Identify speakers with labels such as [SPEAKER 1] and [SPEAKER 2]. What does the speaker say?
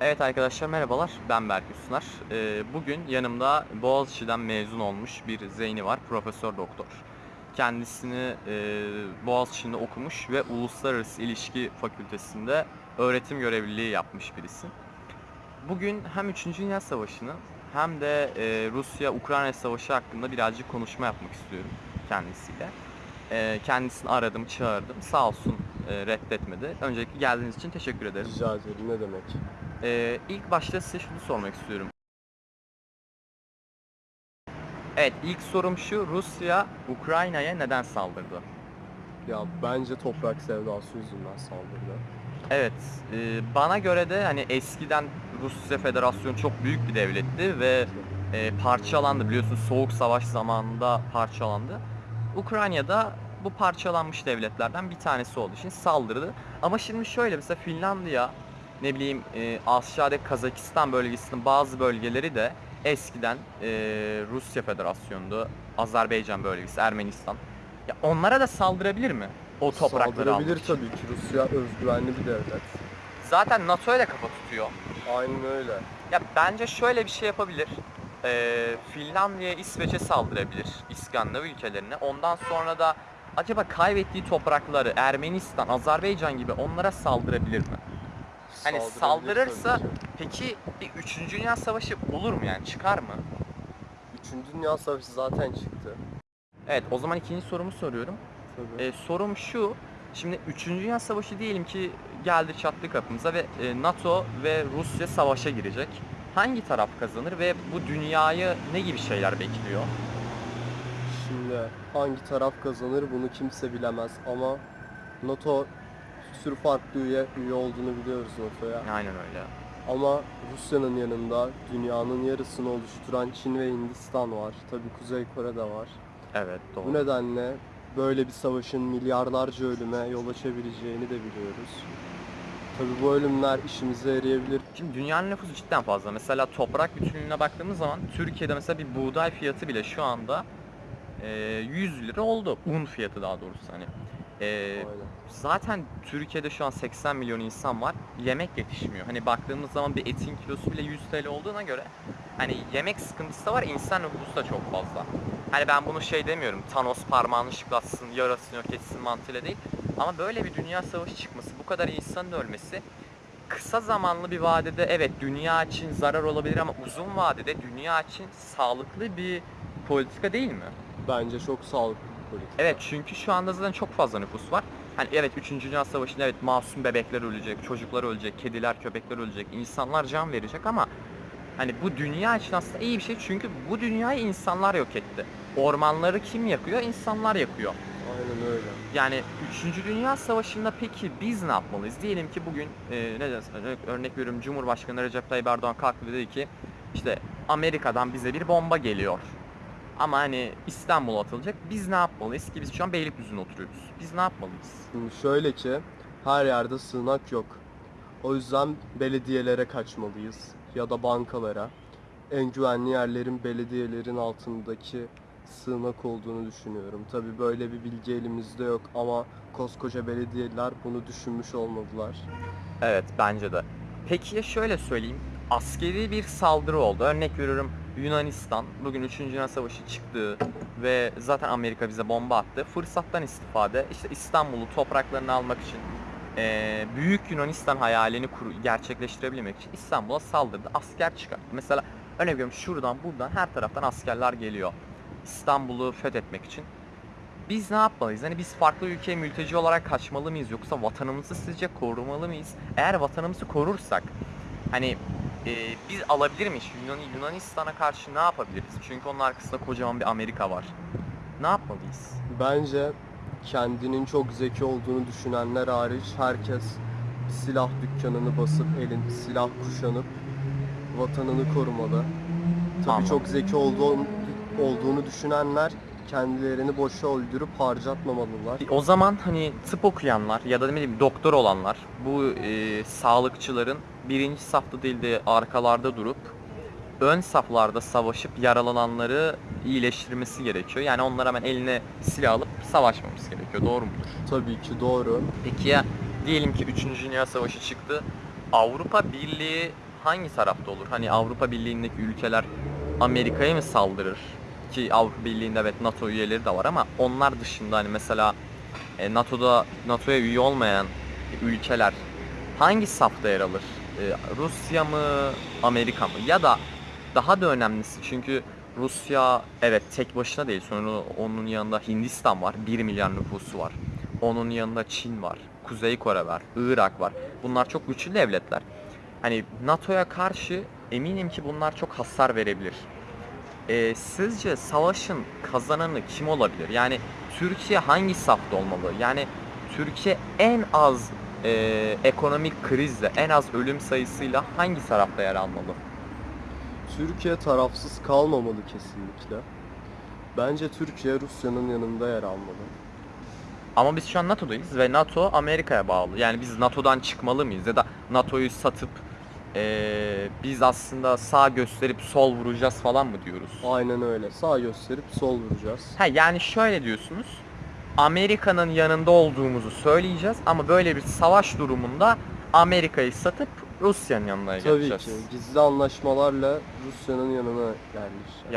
[SPEAKER 1] Evet arkadaşlar merhabalar. Ben Berk Üstüner. Ee, bugün yanımda Boğaziçi'den mezun olmuş bir Zeyni var. Profesör doktor. Kendisini e, Boğaziçi'nde okumuş ve Uluslararası İlişki Fakültesi'nde öğretim görevliliği yapmış birisi. Bugün hem 3. Dünya Savaşı'nı hem de e, Rusya-Ukrayna Savaşı hakkında birazcık konuşma yapmak istiyorum kendisiyle. E, kendisini aradım, çağırdım. Sağ olsun e, reddetmedi. Öncelikle geldiğiniz için teşekkür ederim.
[SPEAKER 2] Rica ederim ne demek.
[SPEAKER 1] Ee, ilk başta size şunu sormak istiyorum. Evet, ilk sorum şu. Rusya Ukrayna'ya neden saldırdı?
[SPEAKER 2] Ya bence toprak sevdası yüzünden saldırdı.
[SPEAKER 1] Evet, e, bana göre de hani eskiden Rusya Federasyonu çok büyük bir devletti ve e, parçalandı. Biliyorsunuz Soğuk Savaş zamanında parçalandı. Ukrayna'da bu parçalanmış devletlerden bir tanesi olduğu için saldırdı. Ama şimdi şöyle mesela Finlandiya, ne bileyim e, Asya'daki Kazakistan bölgesinin bazı bölgeleri de eskiden e, Rusya Federasyonu'ndu. Azerbaycan bölgesi, Ermenistan. Ya onlara da saldırabilir mi? O toprakları almak
[SPEAKER 2] Saldırabilir
[SPEAKER 1] için.
[SPEAKER 2] tabii ki Rusya özgüvenli bir devlet.
[SPEAKER 1] Zaten NATO'ya da kafa tutuyor.
[SPEAKER 2] Aynen öyle.
[SPEAKER 1] Ya bence şöyle bir şey yapabilir. Ee, Finlandiya, İsveç'e saldırabilir. İskandinav ülkelerine. Ondan sonra da acaba kaybettiği toprakları Ermenistan, Azerbaycan gibi onlara saldırabilir mi? Hani saldırırsa peki bir 3. Dünya Savaşı olur mu yani çıkar mı?
[SPEAKER 2] Üçüncü Dünya Savaşı zaten çıktı.
[SPEAKER 1] Evet o zaman ikinci sorumu soruyorum.
[SPEAKER 2] Tabii.
[SPEAKER 1] Ee, sorum şu. Şimdi 3. Dünya Savaşı diyelim ki geldi çattı kapımıza ve e, NATO ve Rusya savaşa girecek. Hangi taraf kazanır ve bu dünyayı ne gibi şeyler bekliyor?
[SPEAKER 2] Şimdi hangi taraf kazanır bunu kimse bilemez ama NATO sürü farklı üye, üye olduğunu biliyoruz NATO'ya.
[SPEAKER 1] Aynen öyle.
[SPEAKER 2] Ama Rusya'nın yanında dünyanın yarısını oluşturan Çin ve Hindistan var. Tabii Kuzey Kore de var.
[SPEAKER 1] Evet doğru.
[SPEAKER 2] Bu nedenle böyle bir savaşın milyarlarca ölüme yol açabileceğini de biliyoruz. Tabii bu ölümler işimize yarayabilir.
[SPEAKER 1] Şimdi dünyanın nüfusu cidden fazla. Mesela toprak bütünlüğüne baktığımız zaman Türkiye'de mesela bir buğday fiyatı bile şu anda e, 100 lira oldu. Un fiyatı daha doğrusu hani. E,
[SPEAKER 2] Aynen.
[SPEAKER 1] zaten Türkiye'de şu an 80 milyon insan var. Yemek yetişmiyor. Hani baktığımız zaman bir etin kilosu bile 100 TL olduğuna göre hani yemek sıkıntısı da var. insan nüfusu da çok fazla. Hani ben bunu şey demiyorum. Thanos parmağını şıklatsın, yarasını yok etsin mantığıyla değil. Ama böyle bir dünya savaşı çıkması, bu kadar insanın ölmesi kısa zamanlı bir vadede evet dünya için zarar olabilir ama uzun vadede dünya için sağlıklı bir politika değil mi?
[SPEAKER 2] Bence çok sağlıklı.
[SPEAKER 1] Evet çünkü şu anda zaten çok fazla nüfus var. Hani evet 3. Dünya Savaşı'nda evet masum bebekler ölecek, çocuklar ölecek, kediler, köpekler ölecek, insanlar can verecek ama hani bu dünya için aslında iyi bir şey çünkü bu dünyayı insanlar yok etti. Ormanları kim yakıyor? İnsanlar yakıyor.
[SPEAKER 2] Aynen öyle.
[SPEAKER 1] Yani 3. Dünya Savaşı'nda peki biz ne yapmalıyız? Diyelim ki bugün e, ne dersin, örnek, örnek veriyorum Cumhurbaşkanı Recep Tayyip Erdoğan kalktı dedi ki işte Amerika'dan bize bir bomba geliyor. Ama hani İstanbul'a atılacak. Biz ne yapmalıyız ki biz şu an Beylikdüzü'nde oturuyoruz. Biz ne yapmalıyız?
[SPEAKER 2] Şöyle ki her yerde sığınak yok. O yüzden belediyelere kaçmalıyız ya da bankalara. En güvenli yerlerin belediyelerin altındaki sığınak olduğunu düşünüyorum. Tabii böyle bir bilgi elimizde yok ama koskoca belediyeler bunu düşünmüş olmadılar.
[SPEAKER 1] Evet bence de. Peki ya şöyle söyleyeyim. Askeri bir saldırı oldu. Örnek veriyorum Yunanistan bugün 3. Dünya Savaşı çıktı ve zaten Amerika bize bomba attı. Fırsattan istifade işte İstanbul'u topraklarını almak için eee, büyük Yunanistan hayalini kur- gerçekleştirebilmek için İstanbul'a saldırdı. Asker çıkarttı. Mesela örnek veriyorum şuradan buradan her taraftan askerler geliyor. İstanbul'u fethetmek için. Biz ne yapmalıyız? Hani biz farklı ülkeye mülteci olarak kaçmalı mıyız yoksa vatanımızı sizce korumalı mıyız? Eğer vatanımızı korursak hani e, biz alabilir miyiz? Yunan, Yunanistan'a karşı ne yapabiliriz? Çünkü onun arkasında kocaman bir Amerika var. Ne yapmalıyız?
[SPEAKER 2] Bence kendinin çok zeki olduğunu düşünenler hariç herkes silah dükkanını basıp elin silah kuşanıp vatanını korumalı. Tabii
[SPEAKER 1] Anladım.
[SPEAKER 2] çok zeki olduğunu, olduğunu düşünenler kendilerini boşa öldürüp harcatmamalılar.
[SPEAKER 1] O zaman hani tıp okuyanlar ya da ne bileyim doktor olanlar bu e, sağlıkçıların birinci safta değil de arkalarda durup ön saflarda savaşıp yaralananları iyileştirmesi gerekiyor. Yani onlara hemen eline silah alıp savaşmamız gerekiyor. Doğru mudur?
[SPEAKER 2] Tabii ki doğru.
[SPEAKER 1] Peki ya diyelim ki 3. Dünya Savaşı çıktı. Avrupa Birliği hangi tarafta olur? Hani Avrupa Birliği'ndeki ülkeler Amerika'ya mı saldırır? Ki Avrupa Birliği'nde evet NATO üyeleri de var ama onlar dışında hani mesela e, NATO'da NATO'ya üye olmayan ülkeler hangi safta yer alır? E, Rusya mı, Amerika mı? Ya da daha da önemlisi çünkü Rusya evet tek başına değil. Sonra onun yanında Hindistan var. 1 milyar nüfusu var. Onun yanında Çin var. Kuzey Kore var. Irak var. Bunlar çok güçlü devletler. Hani NATO'ya karşı eminim ki bunlar çok hasar verebilir. Ee, sizce savaşın kazananı kim olabilir? Yani Türkiye hangi safta olmalı? Yani Türkiye en az e, ekonomik krizle, en az ölüm sayısıyla hangi tarafta yer almalı?
[SPEAKER 2] Türkiye tarafsız kalmamalı kesinlikle. Bence Türkiye Rusya'nın yanında yer almalı.
[SPEAKER 1] Ama biz şu an NATO'dayız ve NATO Amerika'ya bağlı. Yani biz NATO'dan çıkmalı mıyız? Ya da NATO'yu satıp eee, biz aslında sağ gösterip sol vuracağız falan mı diyoruz?
[SPEAKER 2] Aynen öyle. Sağ gösterip sol vuracağız.
[SPEAKER 1] Ha yani şöyle diyorsunuz. Amerika'nın yanında olduğumuzu söyleyeceğiz ama böyle bir savaş durumunda Amerika'yı satıp Rusya'nın yanına
[SPEAKER 2] Tabii
[SPEAKER 1] geçeceğiz.
[SPEAKER 2] ki gizli anlaşmalarla Rusya'nın yanına yerleşeceğiz.
[SPEAKER 1] Yani